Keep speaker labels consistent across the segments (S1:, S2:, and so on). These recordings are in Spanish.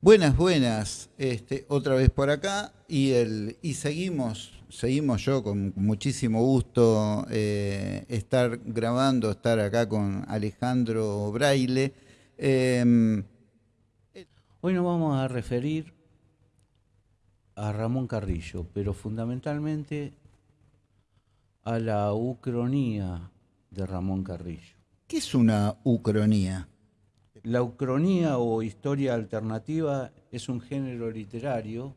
S1: Buenas, buenas. Este, otra vez por acá y, el, y seguimos, seguimos yo con muchísimo gusto eh, estar grabando, estar acá con Alejandro Braille. Em,
S2: Hoy nos vamos a referir a Ramón Carrillo, pero fundamentalmente a la ucronía de Ramón Carrillo.
S1: ¿Qué es una ucronía?
S2: La ucronía o historia alternativa es un género literario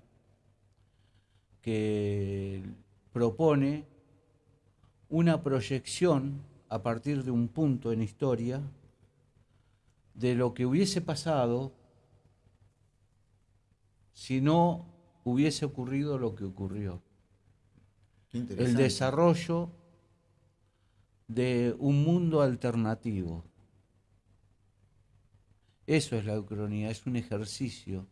S2: que propone una proyección a partir de un punto en historia de lo que hubiese pasado si no hubiese ocurrido lo que ocurrió. El desarrollo de un mundo alternativo eso es la ucronía, es un ejercicio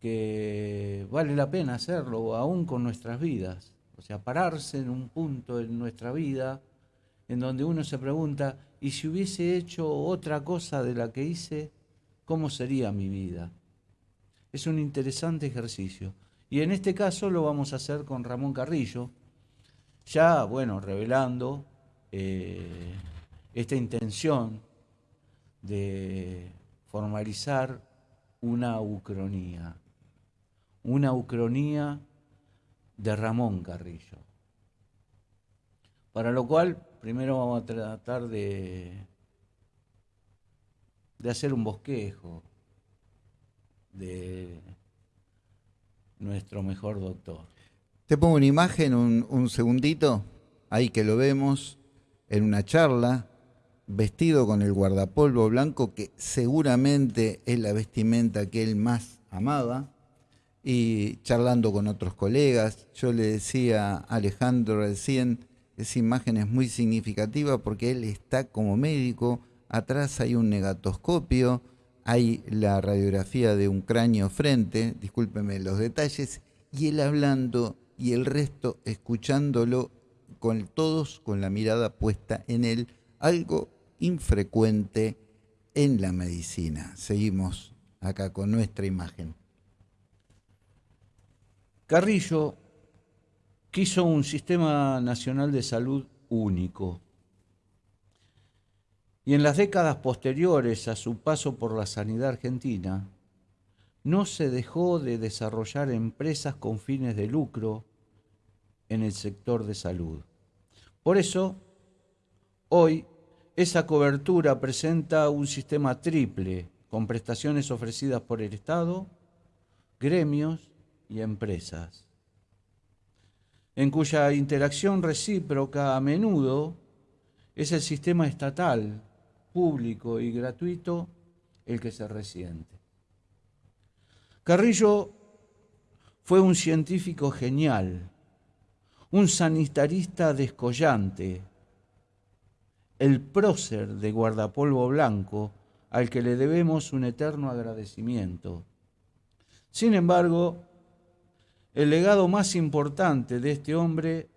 S2: que vale la pena hacerlo aún con nuestras vidas. O sea, pararse en un punto en nuestra vida en donde uno se pregunta, ¿y si hubiese hecho otra cosa de la que hice, cómo sería mi vida? Es un interesante ejercicio. Y en este caso lo vamos a hacer con Ramón Carrillo, ya, bueno, revelando eh, esta intención de formalizar una ucronía, una ucronía de Ramón Carrillo. Para lo cual, primero vamos a tratar de, de hacer un bosquejo de nuestro mejor doctor.
S1: Te pongo una imagen, un, un segundito, ahí que lo vemos en una charla vestido con el guardapolvo blanco, que seguramente es la vestimenta que él más amaba, y charlando con otros colegas. Yo le decía a Alejandro recién, esa imagen es muy significativa porque él está como médico, atrás hay un negatoscopio, hay la radiografía de un cráneo frente, discúlpeme los detalles, y él hablando y el resto escuchándolo con todos con la mirada puesta en él, algo infrecuente en la medicina. Seguimos acá con nuestra imagen.
S2: Carrillo quiso un sistema nacional de salud único. Y en las décadas posteriores a su paso por la sanidad argentina, no se dejó de desarrollar empresas con fines de lucro en el sector de salud. Por eso, hoy esa cobertura presenta un sistema triple con prestaciones ofrecidas por el Estado, gremios y empresas, en cuya interacción recíproca a menudo es el sistema estatal, público y gratuito el que se resiente. Carrillo fue un científico genial, un sanitarista descollante, el prócer de guardapolvo blanco, al que le debemos un eterno agradecimiento. Sin embargo, el legado más importante de este hombre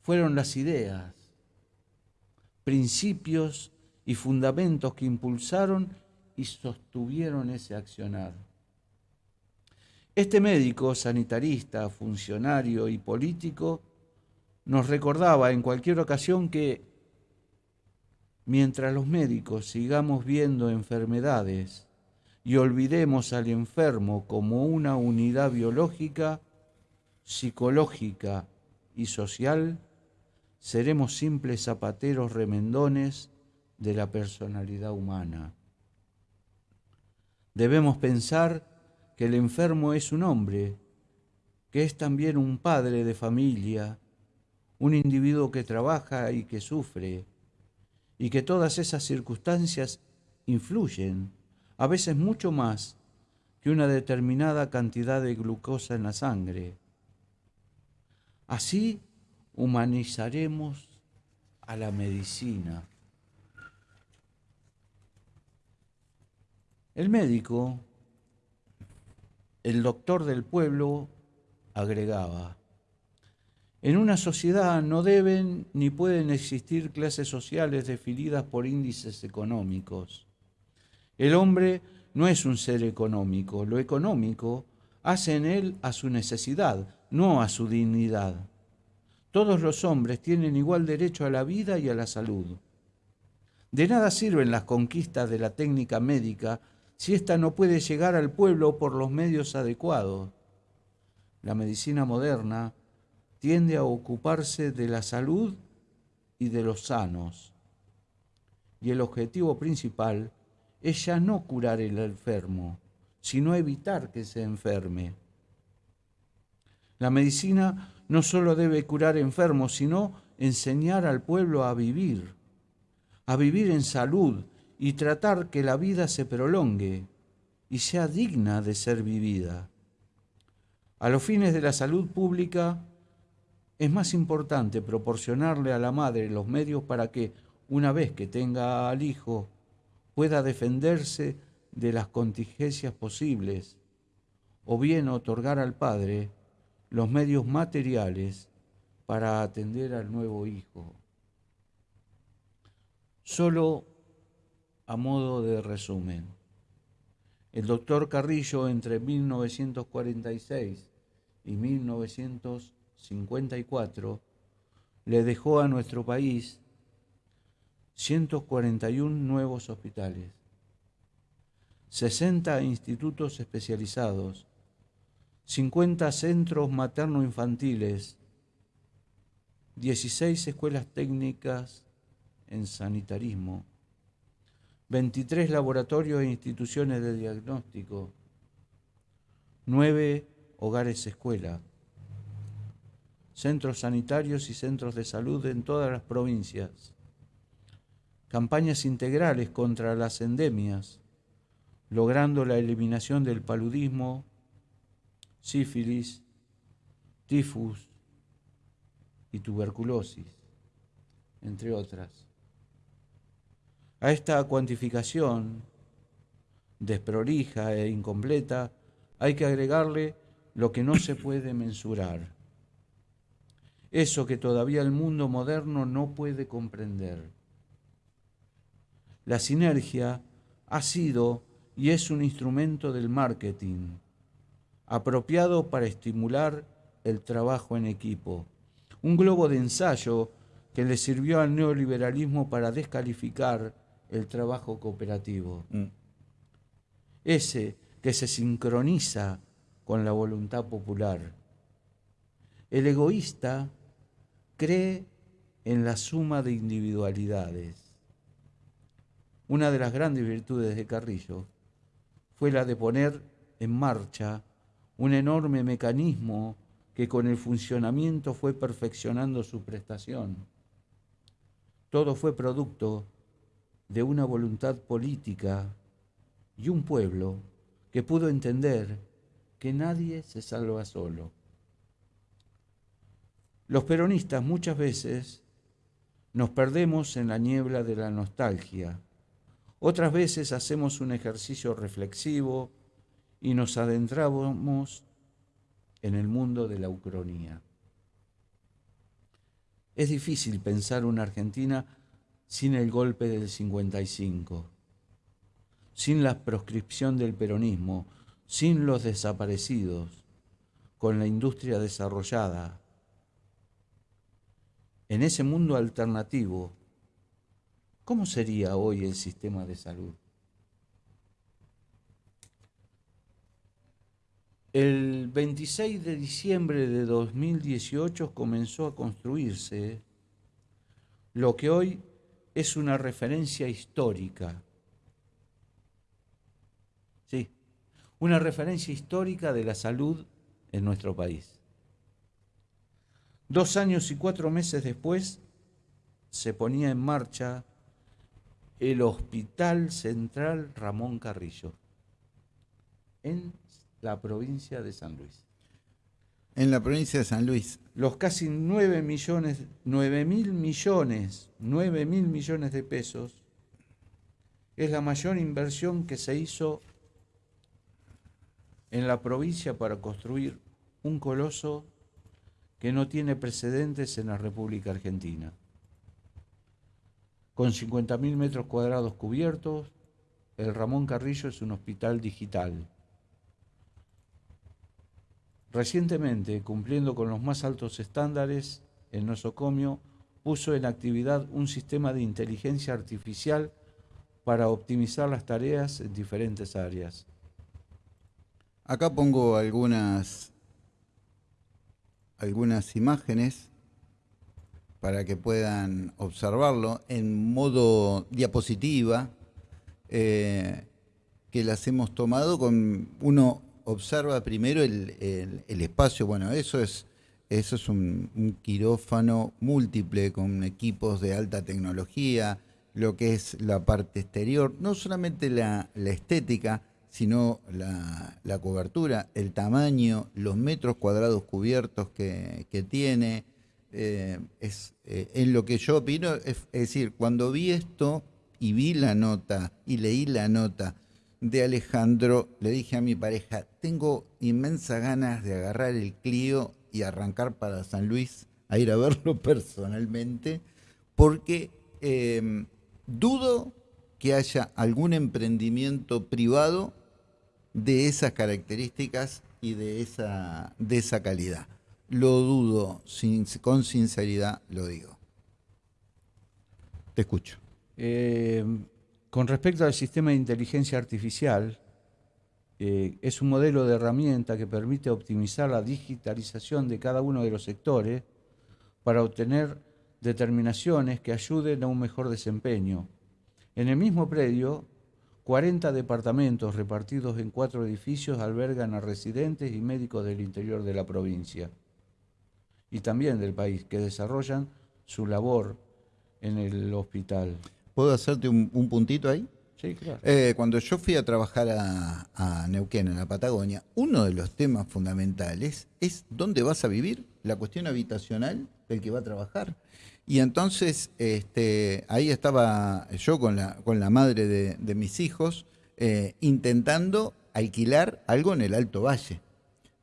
S2: fueron las ideas, principios y fundamentos que impulsaron y sostuvieron ese accionar. Este médico, sanitarista, funcionario y político nos recordaba en cualquier ocasión que mientras los médicos sigamos viendo enfermedades y olvidemos al enfermo como una unidad biológica, psicológica y social, seremos simples zapateros remendones de la personalidad humana. Debemos pensar que el enfermo es un hombre, que es también un padre de familia, un individuo que trabaja y que sufre, y que todas esas circunstancias influyen, a veces mucho más que una determinada cantidad de glucosa en la sangre. Así humanizaremos a la medicina. El médico, el doctor del pueblo, agregaba, en una sociedad no deben ni pueden existir clases sociales definidas por índices económicos. El hombre no es un ser económico, lo económico hace en él a su necesidad, no a su dignidad. Todos los hombres tienen igual derecho a la vida y a la salud. De nada sirven las conquistas de la técnica médica si ésta no puede llegar al pueblo por los medios adecuados. La medicina moderna tiende a ocuparse de la salud y de los sanos. Y el objetivo principal es ya no curar el enfermo, sino evitar que se enferme. La medicina no solo debe curar enfermos, sino enseñar al pueblo a vivir, a vivir en salud y tratar que la vida se prolongue y sea digna de ser vivida. A los fines de la salud pública es más importante proporcionarle a la madre los medios para que, una vez que tenga al hijo, pueda defenderse de las contingencias posibles, o bien otorgar al padre los medios materiales para atender al nuevo hijo. Solo a modo de resumen, el doctor Carrillo entre 1946 y 1954 le dejó a nuestro país 141 nuevos hospitales, 60 institutos especializados, 50 centros materno-infantiles, 16 escuelas técnicas en sanitarismo, 23 laboratorios e instituciones de diagnóstico, 9 hogares escuela, centros sanitarios y centros de salud en todas las provincias, campañas integrales contra las endemias, logrando la eliminación del paludismo, sífilis, tifus y tuberculosis, entre otras. A esta cuantificación desprolija e incompleta hay que agregarle lo que no se puede mensurar, eso que todavía el mundo moderno no puede comprender. La sinergia ha sido y es un instrumento del marketing, apropiado para estimular el trabajo en equipo. Un globo de ensayo que le sirvió al neoliberalismo para descalificar el trabajo cooperativo. Mm. Ese que se sincroniza con la voluntad popular. El egoísta cree en la suma de individualidades. Una de las grandes virtudes de Carrillo fue la de poner en marcha un enorme mecanismo que con el funcionamiento fue perfeccionando su prestación. Todo fue producto de una voluntad política y un pueblo que pudo entender que nadie se salva solo. Los peronistas muchas veces nos perdemos en la niebla de la nostalgia. Otras veces hacemos un ejercicio reflexivo y nos adentramos en el mundo de la ucronía. Es difícil pensar una Argentina sin el golpe del 55, sin la proscripción del peronismo, sin los desaparecidos, con la industria desarrollada. En ese mundo alternativo, ¿cómo sería hoy el sistema de salud? El 26 de diciembre de 2018 comenzó a construirse lo que hoy es una referencia histórica. Sí, una referencia histórica de la salud en nuestro país. Dos años y cuatro meses después se ponía en marcha el Hospital Central Ramón Carrillo en la provincia de San Luis.
S1: En la provincia de San Luis.
S2: Los casi 9 millones, 9 mil millones, 9 mil millones de pesos es la mayor inversión que se hizo en la provincia para construir un coloso que no tiene precedentes en la República Argentina. Con 50.000 metros cuadrados cubiertos, el Ramón Carrillo es un hospital digital. Recientemente, cumpliendo con los más altos estándares, el nosocomio puso en actividad un sistema de inteligencia artificial para optimizar las tareas en diferentes áreas.
S1: Acá pongo algunas, algunas imágenes para que puedan observarlo en modo diapositiva, eh, que las hemos tomado con uno observa primero el, espacio, bueno, eso es, eso es un, quirófano múltiple con equipos de alta tecnología, lo que es la parte exterior, no solamente la, estética, sino la, cobertura, el tamaño, los metros cuadrados cubiertos que, tiene. Eh, es, eh, en lo que yo opino, es decir, cuando vi esto y vi la nota y leí la nota, de Alejandro, le dije a mi pareja, tengo inmensas ganas de agarrar el Clio y arrancar para San Luis a ir a verlo personalmente, porque em, dudo que haya algún emprendimiento privado de esas características y de esa, de esa calidad. Lo dudo, con sinceridad lo digo. Te escucho.
S2: Eh, con respecto al sistema de inteligencia artificial, eh, es un modelo de herramienta que permite optimizar la digitalización de cada uno de los sectores para obtener determinaciones que ayuden a un mejor desempeño. En el mismo predio, 40 departamentos repartidos en cuatro edificios albergan a residentes y médicos del interior de la provincia y también del país que desarrollan su labor en el hospital.
S1: ¿Puedo hacerte un, puntito ahí?
S2: Sí, claro.
S1: Eh, cuando yo fui a trabajar a, Neuquén, en la Patagonia, uno de los temas fundamentales es dónde vas a vivir, la cuestión habitacional del que va a trabajar. Y entonces este, ahí estaba yo con la, con la madre de, mis hijos eh, intentando alquilar algo en el Alto Valle.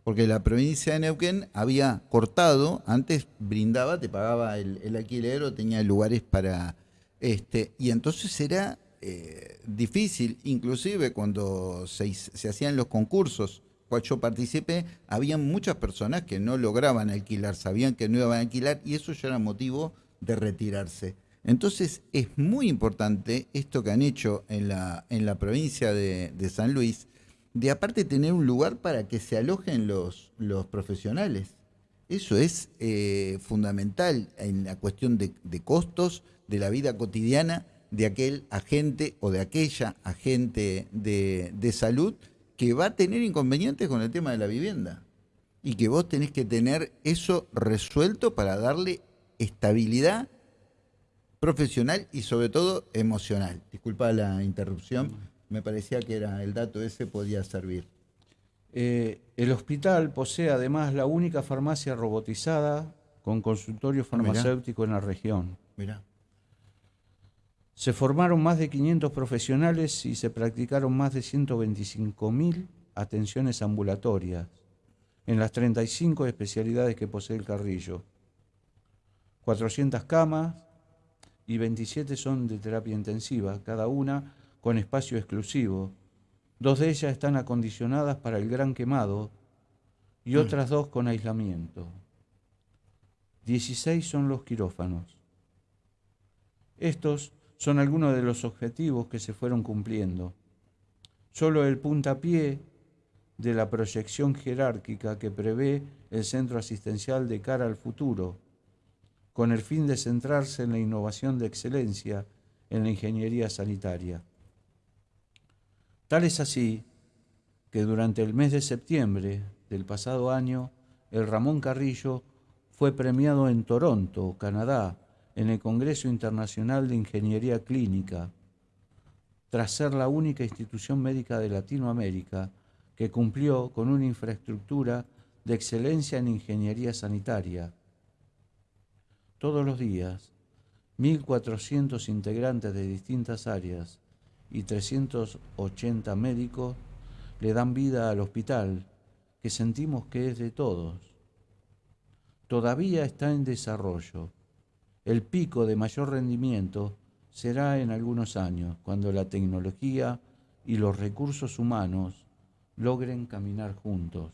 S1: Porque la provincia de Neuquén había cortado, antes brindaba, te pagaba el, el alquiler o tenía lugares para este, y entonces era eh, difícil, inclusive cuando se, hacían los concursos, cual yo participé, había muchas personas que no lograban alquilar, sabían que no iban a alquilar y eso ya era motivo de retirarse. Entonces es muy importante esto que han hecho en la, en la provincia de, San Luis, de aparte tener un lugar para que se alojen los, los profesionales. Eso es eh, fundamental en la cuestión de, costos de la vida cotidiana de aquel agente o de aquella agente de, de, salud que va a tener inconvenientes con el tema de la vivienda. Y que vos tenés que tener eso resuelto para darle estabilidad profesional y sobre todo emocional. Disculpa la interrupción, me parecía que era el dato ese podía servir.
S2: Eh, el hospital posee además la única farmacia robotizada con consultorio ah, farmacéutico en la región. Se formaron más de 500 profesionales y se practicaron más de 125.000 atenciones ambulatorias en las 35 especialidades que posee el Carrillo. 400 camas y 27 son de terapia intensiva, cada una con espacio exclusivo Dos de ellas están acondicionadas para el gran quemado y mm. otras dos con aislamiento. Dieciséis son los quirófanos. Estos son algunos de los objetivos que se fueron cumpliendo. Solo el puntapié de la proyección jerárquica que prevé el centro asistencial de cara al futuro, con el fin de centrarse en la innovación de excelencia en la ingeniería sanitaria. Tal es así que durante el mes de septiembre del pasado año, el Ramón Carrillo fue premiado en Toronto, Canadá, en el Congreso Internacional de Ingeniería Clínica, tras ser la única institución médica de Latinoamérica que cumplió con una infraestructura de excelencia en ingeniería sanitaria. Todos los días, 1.400 integrantes de distintas áreas y 380 médicos le dan vida al hospital, que sentimos que es de todos. Todavía está en desarrollo. El pico de mayor rendimiento será en algunos años, cuando la tecnología y los recursos humanos logren caminar juntos.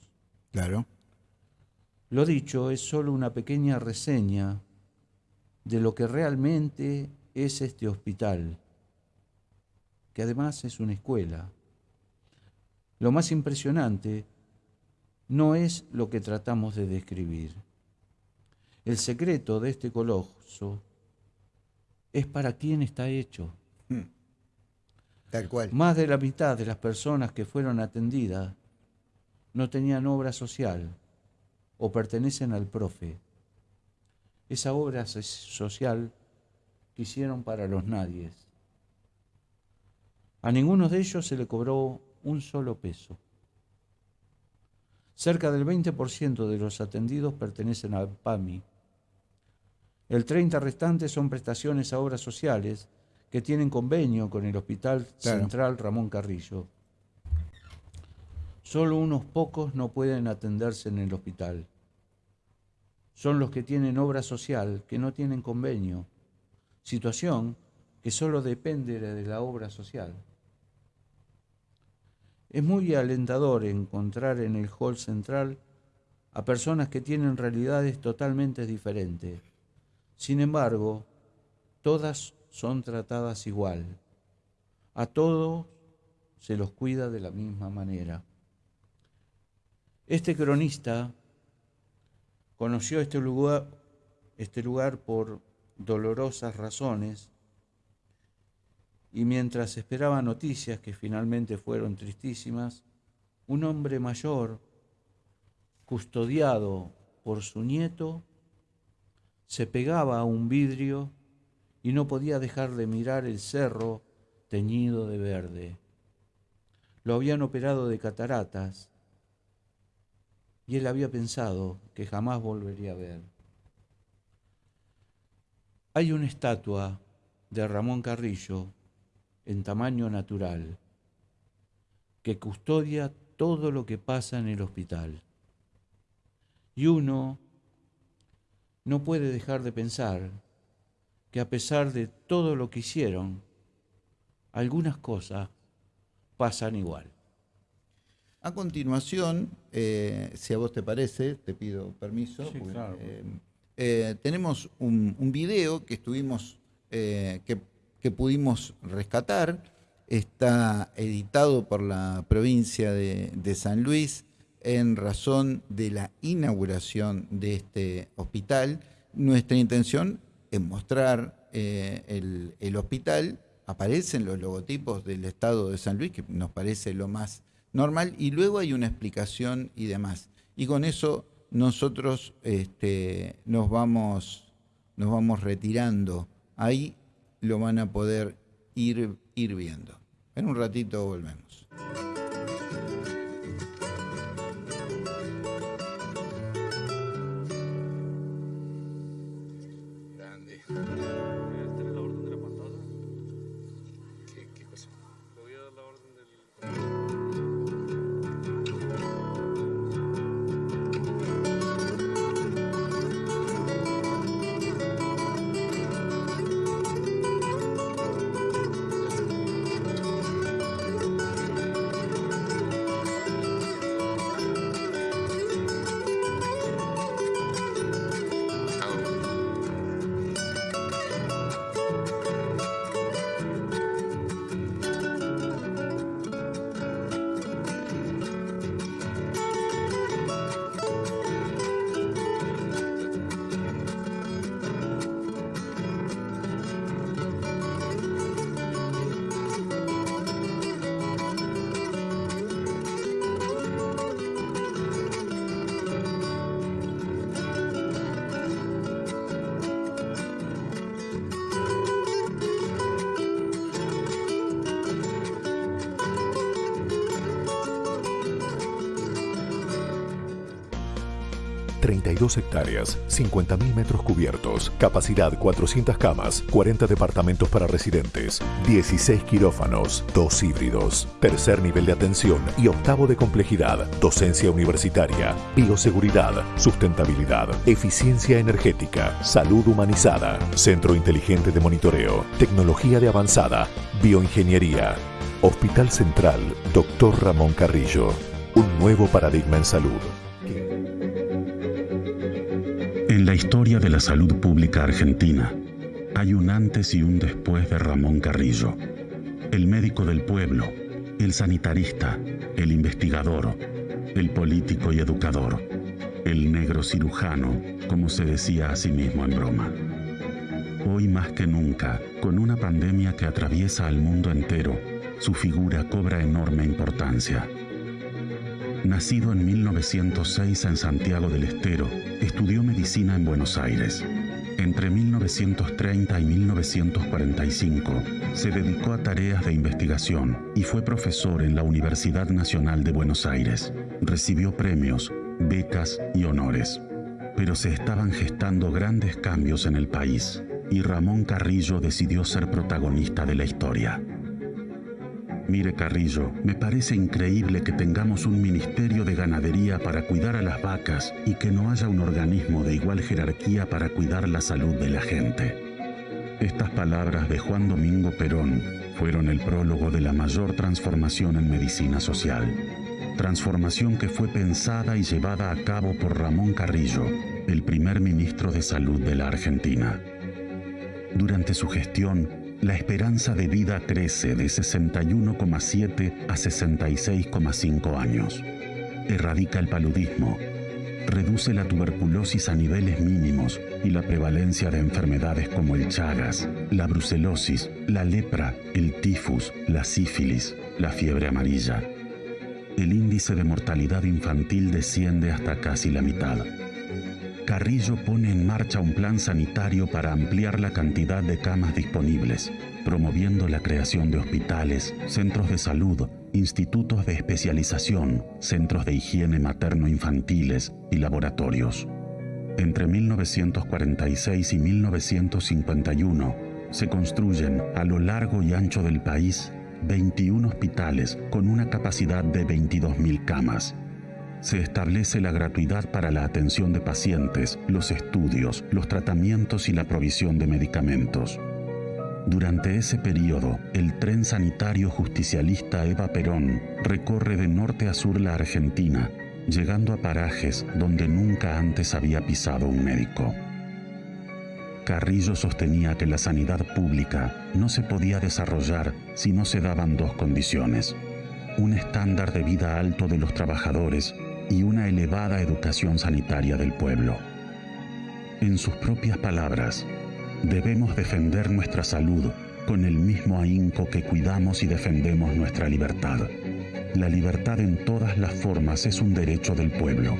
S1: Claro.
S2: Lo dicho es solo una pequeña reseña de lo que realmente es este hospital, que además es una escuela. Lo más impresionante no es lo que tratamos de describir. El secreto de este coloso es para quién está hecho. Hmm.
S1: Tal cual.
S2: Más de la mitad de las personas que fueron atendidas no tenían obra social o pertenecen al profe. Esa obra social que hicieron para los nadies. A ninguno de ellos se le cobró un solo peso. Cerca del 20% de los atendidos pertenecen al PAMI. El 30% restante son prestaciones a obras sociales que tienen convenio con el Hospital Central Ramón Carrillo. Solo unos pocos no pueden atenderse en el hospital. Son los que tienen obra social, que no tienen convenio, situación que solo depende de la obra social. Es muy alentador encontrar en el hall central a personas que tienen realidades totalmente diferentes. Sin embargo, todas son tratadas igual. A todos se los cuida de la misma manera. Este cronista conoció este lugar, este lugar por dolorosas razones y mientras esperaba noticias que finalmente fueron tristísimas, un hombre mayor, custodiado por su nieto, se pegaba a un vidrio y no podía dejar de mirar el cerro teñido de verde. Lo habían operado de cataratas y él había pensado que jamás volvería a ver. Hay una estatua de Ramón Carrillo en tamaño natural que custodia todo lo que pasa en el hospital. Y uno no puede dejar de pensar que a pesar de todo lo que hicieron, algunas cosas pasan igual.
S1: A continuación, eh, si a vos te parece, te pido permiso. Eh, eh, tenemos un, video que estuvimos, que, pudimos rescatar. Está editado por la provincia de, de San Luis en razón de la inauguración de este hospital. Nuestra intención en mostrar eh, el, hospital, aparecen los logotipos del estado de San Luis, que nos parece lo más normal, y luego hay una explicación y demás. Y con eso nosotros este, nos, vamos, nos vamos retirando. Ahí lo van a poder ir, ir viendo. En un ratito volvemos.
S3: 32 hectáreas, 50.000 metros cubiertos, capacidad 400 camas, 40 departamentos para residentes, 16 quirófanos, 2 híbridos, tercer nivel de atención y octavo de complejidad, docencia universitaria, bioseguridad, sustentabilidad, eficiencia energética, salud humanizada, centro inteligente de monitoreo, tecnología de avanzada, bioingeniería. Hospital Central, Dr. Ramón Carrillo. Un nuevo paradigma en salud.
S4: En la historia de la salud pública argentina, hay un antes y un después de Ramón Carrillo. El médico del pueblo, el sanitarista, el investigador, el político y educador, el negro cirujano, como se decía a sí mismo en broma. Hoy más que nunca, con una pandemia que atraviesa al mundo entero, su figura cobra enorme importancia. Nacido en 1906 en Santiago del Estero, estudió medicina en Buenos Aires. Entre 1930 y 1945 se dedicó a tareas de investigación y fue profesor en la Universidad Nacional de Buenos Aires. Recibió premios, becas y honores. Pero se estaban gestando grandes cambios en el país y Ramón Carrillo decidió ser protagonista de la historia. Mire Carrillo, me parece increíble que tengamos un ministerio de ganadería para cuidar a las vacas y que no haya un organismo de igual jerarquía para cuidar la salud de la gente. Estas palabras de Juan Domingo Perón fueron el prólogo de la mayor transformación en medicina social. Transformación que fue pensada y llevada a cabo por Ramón Carrillo, el primer ministro de Salud de la Argentina. Durante su gestión, la esperanza de vida crece de 61,7 a 66,5 años. Erradica el paludismo, reduce la tuberculosis a niveles mínimos y la prevalencia de enfermedades como el Chagas, la brucelosis, la lepra, el tifus, la sífilis, la fiebre amarilla. El índice de mortalidad infantil desciende hasta casi la mitad. Carrillo pone en marcha un plan sanitario para ampliar la cantidad de camas disponibles, promoviendo la creación de hospitales, centros de salud, institutos de especialización, centros de higiene materno-infantiles y laboratorios. Entre 1946 y 1951 se construyen a lo largo y ancho del país 21 hospitales con una capacidad de 22.000 camas se establece la gratuidad para la atención de pacientes, los estudios, los tratamientos y la provisión de medicamentos. Durante ese periodo, el tren sanitario justicialista Eva Perón recorre de norte a sur la Argentina, llegando a parajes donde nunca antes había pisado un médico. Carrillo sostenía que la sanidad pública no se podía desarrollar si no se daban dos condiciones. Un estándar de vida alto de los trabajadores y una elevada educación sanitaria del pueblo. En sus propias palabras, debemos defender nuestra salud con el mismo ahínco que cuidamos y defendemos nuestra libertad. La libertad en todas las formas es un derecho del pueblo.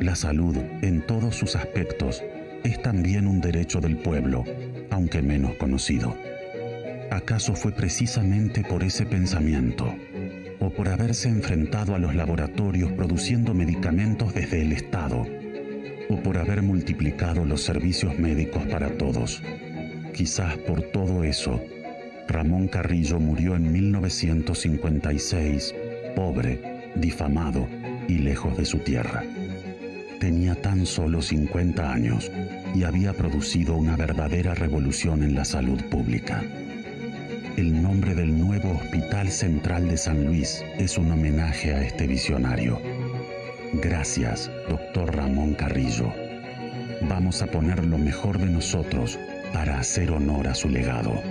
S4: La salud, en todos sus aspectos, es también un derecho del pueblo, aunque menos conocido. ¿Acaso fue precisamente por ese pensamiento o por haberse enfrentado a los laboratorios produciendo medicamentos desde el Estado, o por haber multiplicado los servicios médicos para todos. Quizás por todo eso, Ramón Carrillo murió en 1956, pobre, difamado y lejos de su tierra. Tenía tan solo 50 años y había producido una verdadera revolución en la salud pública. El nombre del nuevo Hospital Central de San Luis es un homenaje a este visionario. Gracias, doctor Ramón Carrillo. Vamos a poner lo mejor de nosotros para hacer honor a su legado.